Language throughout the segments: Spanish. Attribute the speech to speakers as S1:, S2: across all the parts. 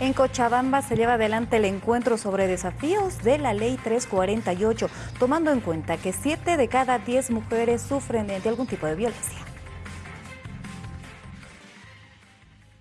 S1: En Cochabamba se lleva adelante el encuentro sobre desafíos de la Ley 348, tomando en cuenta que 7 de cada 10 mujeres sufren de algún tipo de violencia.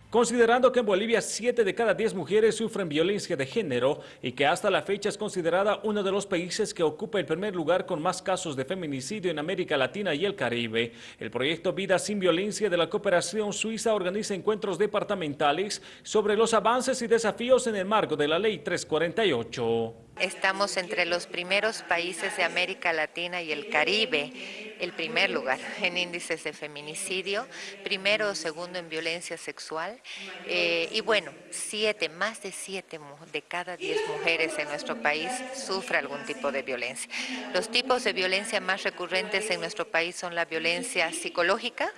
S2: Considerando que en Bolivia 7 de cada 10 mujeres sufren violencia de género y que hasta la fecha es considerada uno de los países que ocupa el primer lugar con más casos de feminicidio en América Latina y el Caribe, el proyecto Vida sin Violencia de la Cooperación Suiza organiza encuentros departamentales sobre los avances y desafíos en el marco de la Ley 348.
S3: Estamos entre los primeros países de América Latina y el Caribe, el primer lugar en índices de feminicidio, primero o segundo en violencia sexual, eh, y bueno, siete, más de siete de cada diez mujeres en nuestro país sufre algún tipo de violencia. Los tipos de violencia más recurrentes en nuestro país son la violencia psicológica,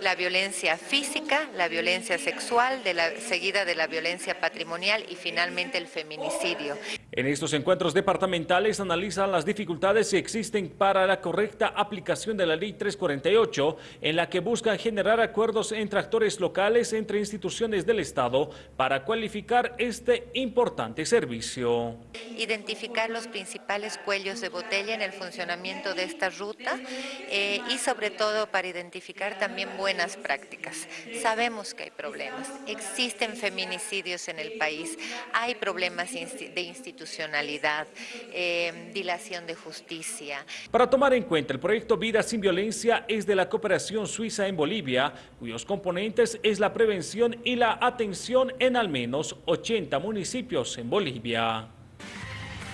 S3: la violencia física, la violencia sexual, seguida de la violencia patrimonial y finalmente el feminicidio.
S2: En estos encuentros departamentales analizan las dificultades que existen para la correcta aplicación de la Ley 348, en la que buscan generar acuerdos entre actores locales, entre instituciones del Estado, para cualificar este importante servicio.
S3: Identificar los principales cuellos de botella en el funcionamiento de esta ruta eh, y sobre todo para identificar también buenas prácticas. Sabemos que hay problemas, existen feminicidios en el país, hay problemas de instituciones eh, dilación de justicia.
S2: Para tomar en cuenta, el proyecto Vida sin Violencia es de la cooperación suiza en Bolivia, cuyos componentes es la prevención y la atención en al menos 80 municipios en Bolivia.